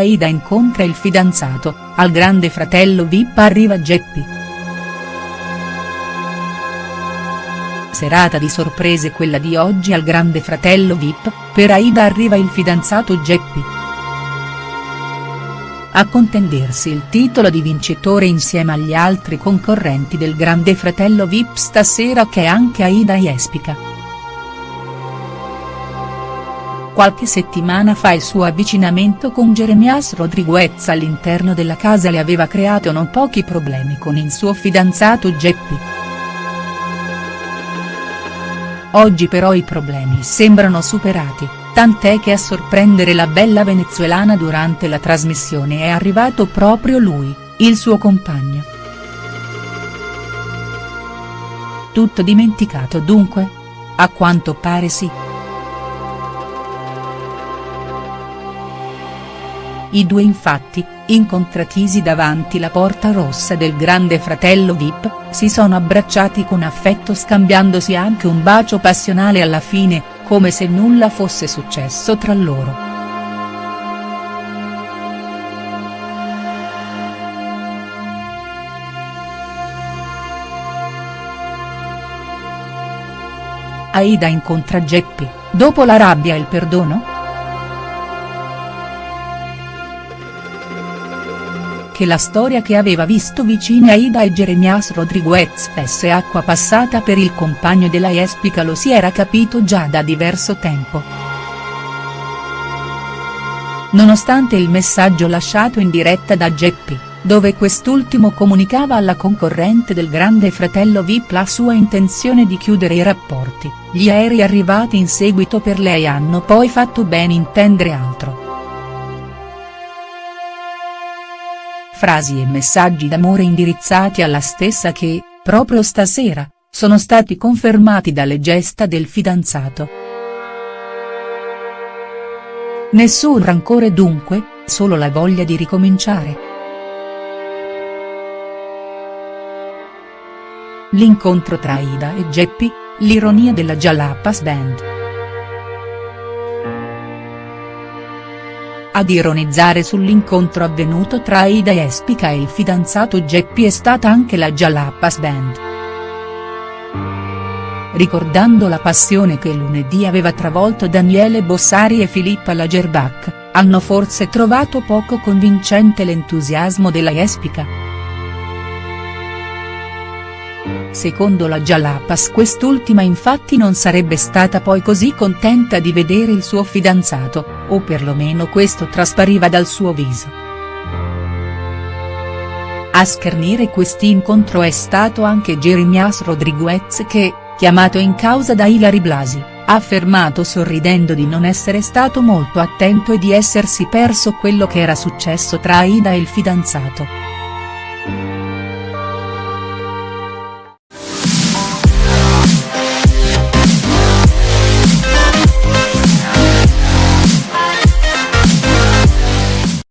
Aida incontra il fidanzato, al grande fratello Vip arriva Geppi. Serata di sorprese quella di oggi al grande fratello Vip, per Aida arriva il fidanzato Geppi. A contendersi il titolo di vincitore insieme agli altri concorrenti del grande fratello Vip stasera che è anche Aida Jespica. Qualche settimana fa il suo avvicinamento con Jeremias Rodriguez all'interno della casa le aveva creato non pochi problemi con il suo fidanzato Geppi. Oggi però i problemi sembrano superati, tant'è che a sorprendere la bella venezuelana durante la trasmissione è arrivato proprio lui, il suo compagno. Tutto dimenticato dunque? A quanto pare sì. I due infatti, incontratisi davanti la porta rossa del grande fratello Vip, si sono abbracciati con affetto scambiandosi anche un bacio passionale alla fine, come se nulla fosse successo tra loro. Aida incontra Geppi, dopo la rabbia e il perdono?. Che la storia che aveva visto vicine Aida e Jeremias Rodriguez fosse acqua passata per il compagno della Jespica lo si era capito già da diverso tempo. Nonostante il messaggio lasciato in diretta da Geppi, dove quest'ultimo comunicava alla concorrente del grande fratello Vip la sua intenzione di chiudere i rapporti, gli aerei arrivati in seguito per lei hanno poi fatto ben intendere altro. Frasi e messaggi d'amore indirizzati alla stessa che, proprio stasera, sono stati confermati dalle gesta del fidanzato. Nessun rancore dunque, solo la voglia di ricominciare. L'incontro tra Ida e Geppi, l'ironia della Jalapas Band. Ad ironizzare sull'incontro avvenuto tra Aida Espica e il fidanzato Geppi è stata anche la Jalapas Band. Ricordando la passione che lunedì aveva travolto Daniele Bossari e Filippa Lagerbach, hanno forse trovato poco convincente l'entusiasmo della Espica. Secondo la Jalapas quest'ultima infatti non sarebbe stata poi così contenta di vedere il suo fidanzato, o perlomeno questo traspariva dal suo viso. A schernire quest'incontro è stato anche Jeremias Rodriguez che, chiamato in causa da Ilari Blasi, ha affermato sorridendo di non essere stato molto attento e di essersi perso quello che era successo tra Aida e il fidanzato.